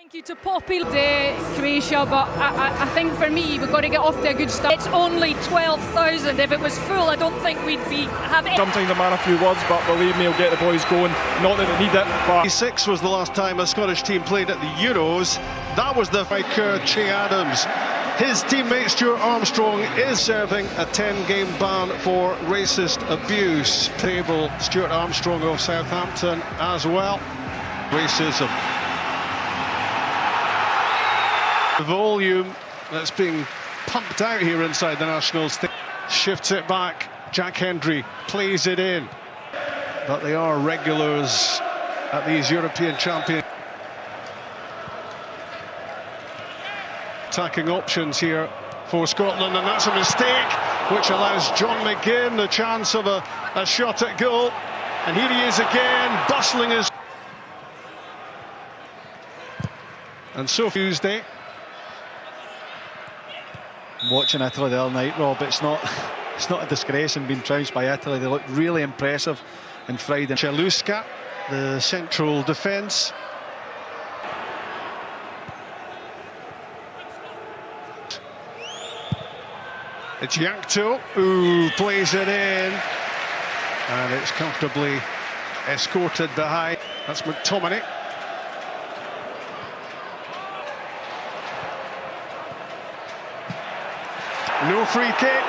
Thank you to Poppy, to Croatia, but I, I, I, think for me we've got to get off to a good start. It's only 12,000. If it was full, I don't think we'd be having. Sometimes a man a few words, but believe me, he'll get the boys going. Not that they need it, but. Six was the last time a Scottish team played at the Euros. That was the striker Che Adams. His teammate Stuart Armstrong is serving a 10-game ban for racist abuse. Table Stuart Armstrong of Southampton as well. Racism the volume that's being pumped out here inside the Nationals shifts it back. Jack Hendry plays it in. But they are regulars at these European champions. Attacking options here for Scotland, and that's a mistake, which allows John McGinn the chance of a, a shot at goal. And here he is again, bustling his... And so Tuesday, watching Italy the other night, Rob, it's not it's not a disgrace in being trounced by Italy. They look really impressive in Friday. Celustka, the central defence. It's Jankto who plays it in. And it's comfortably escorted behind. That's McTominay. No free kick.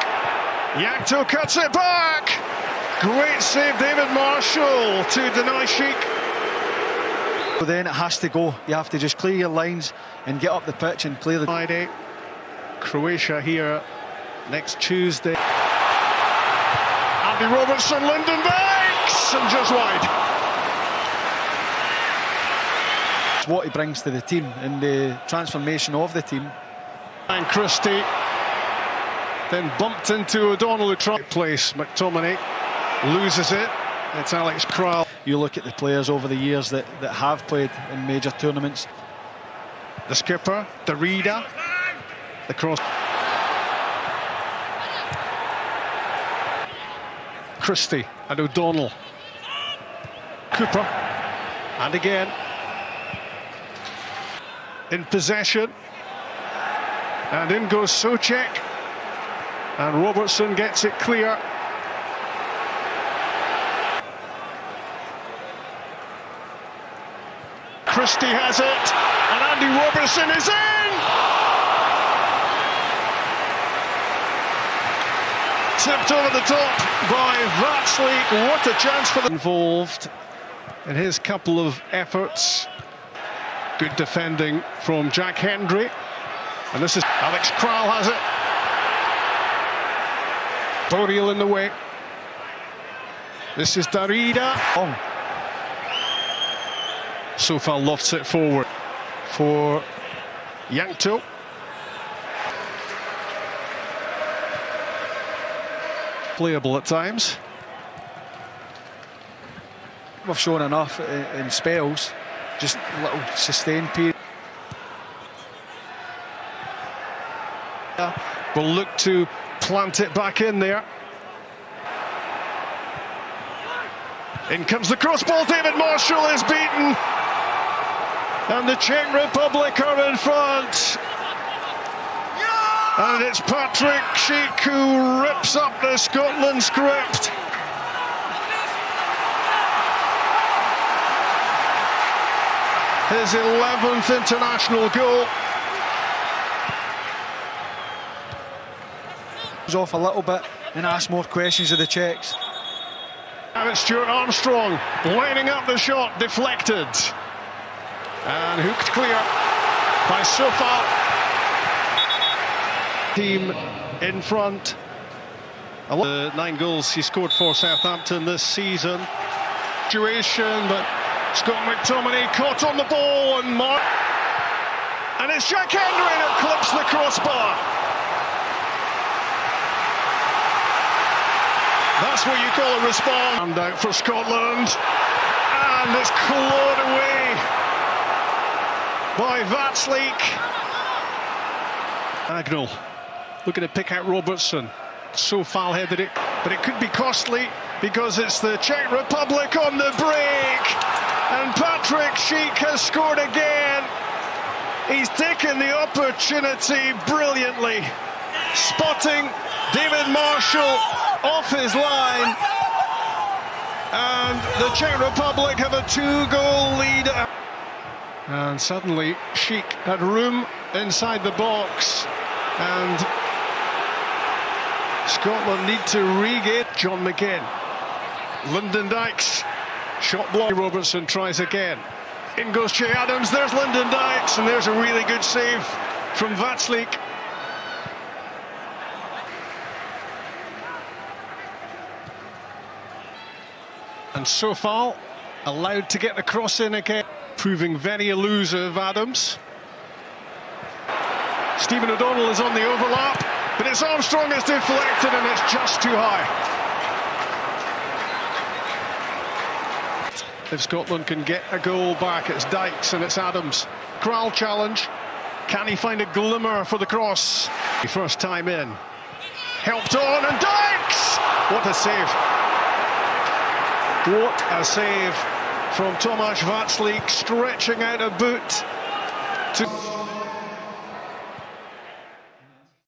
Jankto cuts it back. Great save, David Marshall, to deny Schick. So then it has to go. You have to just clear your lines and get up the pitch and play the... Friday. Croatia here next Tuesday. Andy Robertson, Lyndon Banks, and just wide. It's what he brings to the team and the transformation of the team. And Christie then bumped into O'Donnell who tried place. McTominay loses it. It's Alex Kral. You look at the players over the years that, that have played in major tournaments. The skipper, the reader, the cross. Christie and O'Donnell. Cooper. And again. In possession. And in goes Soucek. And Robertson gets it clear. Christie has it, and Andy Robertson is in! Tipped over the top by Vaclík. What a chance for the involved in his couple of efforts. Good defending from Jack Hendry. And this is Alex Kral has it. In the way. This is Darida. Oh. On. Coufal lofts it forward for Jankto. Playable at times. We've shown enough in spells, just a little sustained period. Will look to plant it back in there. In comes the cross ball, David Marshall is beaten. And the Czech Republic are in front. And it's Patrick Schick who rips up the Scotland script. His 11th international goal. Off a little bit and ask more questions of the Czechs. And it's Stuart Armstrong lining up the shot, deflected. And hooked clear by Coufal. Team in front. The uh, nine goals he scored for Southampton this season. Situation, but Scott McTominay caught on the ball and Mark. And it's Jack Hendry that clips the That's what you call a response. And out for Scotland. And it's clawed away by Vaclík. Agnell looking to pick out Robertson. So foul-headed it, but it could be costly because it's the Czech Republic on the break. And Patrick Schick has scored again. He's taken the opportunity brilliantly, spotting David Marshall off his line. And the Czech Republic have a two-goal lead. And suddenly, Schick had room inside the box. And Scotland need to regain John McGinn. Lyndon Dykes, shot block. Robertson tries again. In goes Che Adams, there's Lyndon Dykes, and there's a really good save from Vaclík. And so far, allowed to get the cross in again, proving very elusive, Adams. Stephen O'Donnell is on the overlap, but it's Armstrong is deflected and it's just too high. If Scotland can get a goal back, it's Dykes and it's Adams. Kral challenge. Can he find a glimmer for the cross? First time in. Helped on and Dykes! What a save. What a save from Tomasz Vaclík, stretching out a boot to...